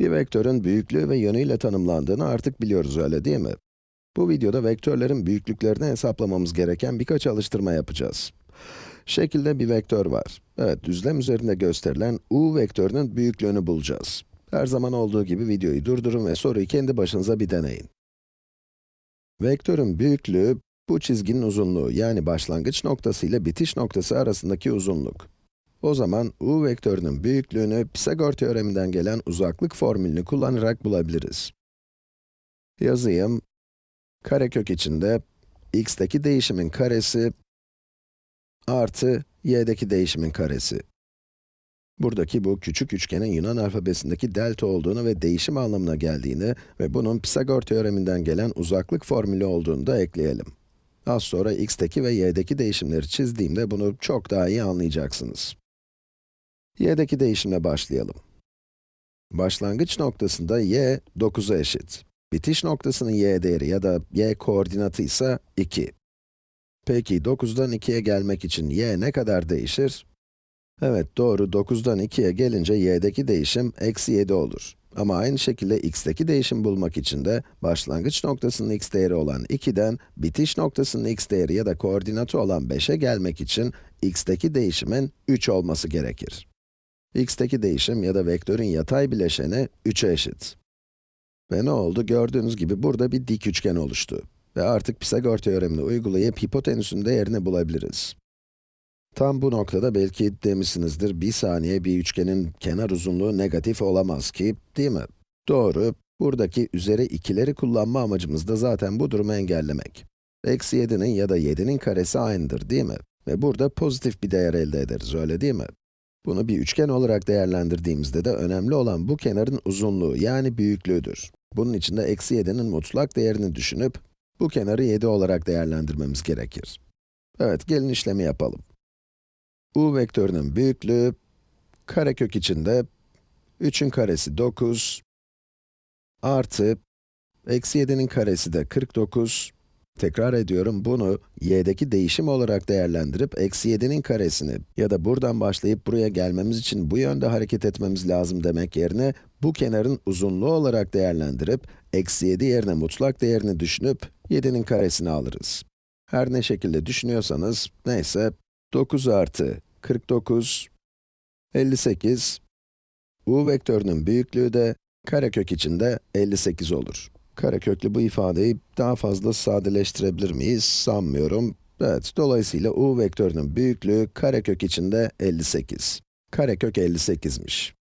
Bir vektörün büyüklüğü ve yönüyle tanımlandığını artık biliyoruz öyle değil mi? Bu videoda vektörlerin büyüklüklerini hesaplamamız gereken birkaç alıştırma yapacağız. Şekilde bir vektör var. Evet, düzlem üzerinde gösterilen u vektörünün büyüklüğünü bulacağız. Her zaman olduğu gibi videoyu durdurun ve soruyu kendi başınıza bir deneyin. Vektörün büyüklüğü, bu çizginin uzunluğu yani başlangıç noktası ile bitiş noktası arasındaki uzunluk. O zaman u vektörünün büyüklüğünü Pisagor teoreminden gelen uzaklık formülünü kullanarak bulabiliriz. Yazayım. Karekök içinde x'teki değişimin karesi artı y'deki değişimin karesi. Buradaki bu küçük üçgenin Yunan alfabesindeki delta olduğunu ve değişim anlamına geldiğini ve bunun Pisagor teoreminden gelen uzaklık formülü olduğunu da ekleyelim. Az sonra x'teki ve y'deki değişimleri çizdiğimde bunu çok daha iyi anlayacaksınız. Y'deki değişimle başlayalım. Başlangıç noktasında y 9'a eşit. Bitiş noktasının y değeri ya da y koordinatı ise 2. Peki 9'dan 2'ye gelmek için y ne kadar değişir? Evet doğru, 9'dan 2'ye gelince y'deki değişim eksi 7 olur. Ama aynı şekilde x'teki değişim bulmak için de başlangıç noktasının x değeri olan 2'den bitiş noktasının x değeri ya da koordinatı olan 5'e gelmek için x'teki değişimin 3 olması gerekir. X'teki değişim ya da vektörün yatay bileşeni 3'e eşit. Ve ne oldu? Gördüğünüz gibi burada bir dik üçgen oluştu. Ve artık Pisagor teoremini uygulayıp hipotenüsün değerini bulabiliriz. Tam bu noktada belki demişsinizdir, bir saniye bir üçgenin kenar uzunluğu negatif olamaz ki, değil mi? Doğru, buradaki üzeri ikileri kullanma amacımız da zaten bu durumu engellemek. Eksi 7'nin ya da 7'nin karesi aynıdır, değil mi? Ve burada pozitif bir değer elde ederiz, öyle değil mi? Bunu bir üçgen olarak değerlendirdiğimizde de önemli olan bu kenarın uzunluğu, yani büyüklüğüdür. Bunun için de eksi 7'nin mutlak değerini düşünüp, bu kenarı 7 olarak değerlendirmemiz gerekir. Evet, gelin işlemi yapalım. u vektörünün büyüklüğü, karekök içinde 3'ün karesi 9, artı, eksi 7'nin karesi de 49, tekrar ediyorum, bunu y'deki değişim olarak değerlendirip, eksi 7'nin karesini ya da buradan başlayıp buraya gelmemiz için bu yönde hareket etmemiz lazım demek yerine, bu kenarın uzunluğu olarak değerlendirip, eksi 7 yerine mutlak değerini düşünüp, 7'nin karesini alırız. Her ne şekilde düşünüyorsanız, neyse, 9 artı 49, 58, u vektörünün büyüklüğü de karekök içinde 58 olur. Kareköklü bu ifadeyi daha fazla sadeleştirebilir miyiz? Sanmıyorum. Evet, dolayısıyla u vektörünün büyüklüğü karekök içinde 58. Karekök 58'miş.